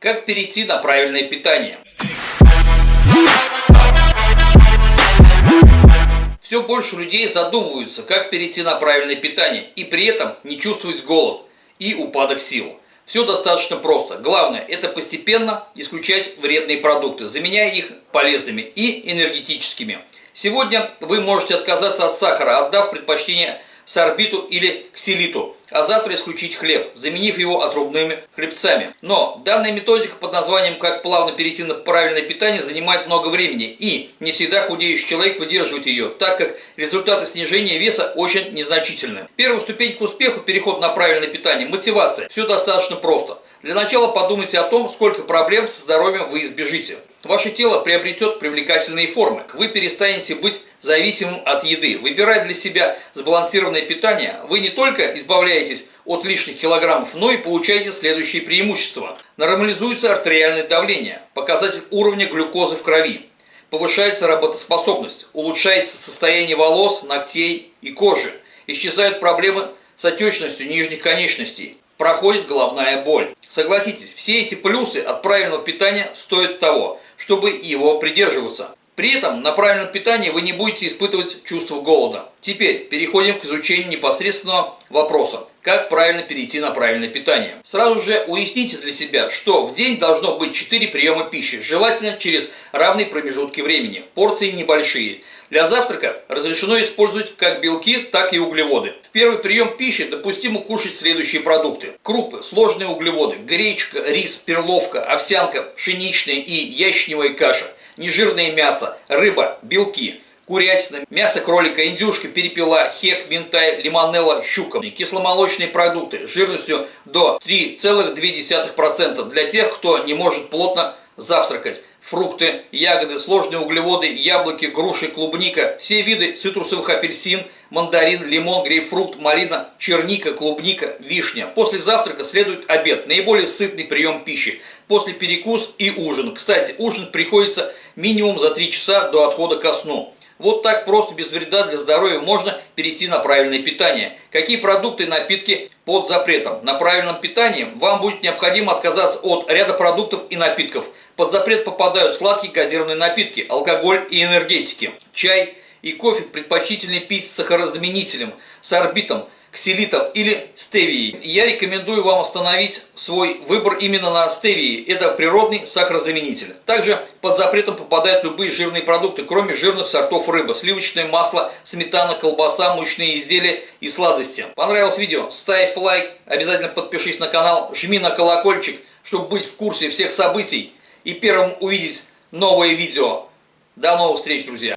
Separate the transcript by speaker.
Speaker 1: Как перейти на правильное питание? Все больше людей задумываются, как перейти на правильное питание и при этом не чувствовать голод и упадок сил. Все достаточно просто. Главное – это постепенно исключать вредные продукты, заменяя их полезными и энергетическими. Сегодня вы можете отказаться от сахара, отдав предпочтение сорбиту или ксилиту, а завтра исключить хлеб, заменив его отрубными хлебцами. Но данная методика под названием «Как плавно перейти на правильное питание» занимает много времени, и не всегда худеющий человек выдерживает ее, так как результаты снижения веса очень незначительны. Первая ступень к успеху – переход на правильное питание, мотивация. Все достаточно просто. Для начала подумайте о том, сколько проблем со здоровьем вы избежите. Ваше тело приобретет привлекательные формы. Вы перестанете быть зависимым от еды. Выбирая для себя сбалансированное питание, вы не только избавляетесь от лишних килограммов, но и получаете следующие преимущества. Нормализуется артериальное давление, показатель уровня глюкозы в крови. Повышается работоспособность, улучшается состояние волос, ногтей и кожи. Исчезают проблемы с отечностью нижних конечностей проходит головная боль. Согласитесь, все эти плюсы от правильного питания стоят того, чтобы его придерживаться. При этом на правильном питании вы не будете испытывать чувство голода. Теперь переходим к изучению непосредственного вопроса, как правильно перейти на правильное питание. Сразу же уясните для себя, что в день должно быть 4 приема пищи, желательно через равные промежутки времени, порции небольшие. Для завтрака разрешено использовать как белки, так и углеводы. В первый прием пищи допустимо кушать следующие продукты. Крупы, сложные углеводы, гречка, рис, перловка, овсянка, пшеничная и ячневая каша, нежирное мясо, рыба, белки – курятина, мясо кролика, индюшка, перепела, хек, минтай, лимонелла, щука. Кисломолочные продукты жирностью до 3,2% для тех, кто не может плотно завтракать. Фрукты, ягоды, сложные углеводы, яблоки, груши, клубника, все виды цитрусовых апельсин, мандарин, лимон, грейпфрут, малина, черника, клубника, вишня. После завтрака следует обед, наиболее сытный прием пищи. После перекус и ужин. Кстати, ужин приходится минимум за 3 часа до отхода ко сну. Вот так просто, без вреда для здоровья, можно перейти на правильное питание. Какие продукты и напитки под запретом? На правильном питании вам будет необходимо отказаться от ряда продуктов и напитков. Под запрет попадают сладкие газированные напитки, алкоголь и энергетики. Чай и кофе предпочтительнее пить с сахарозаменителем, с орбитом, ксилитом или стевией. Я рекомендую вам остановить свой выбор именно на стевии. Это природный сахарозаменитель. Также под запретом попадают любые жирные продукты, кроме жирных сортов рыбы, сливочное масло, сметана, колбаса, мучные изделия и сладости. Понравилось видео? Ставь лайк, обязательно подпишись на канал, жми на колокольчик, чтобы быть в курсе всех событий и первым увидеть новые видео. До новых встреч, друзья!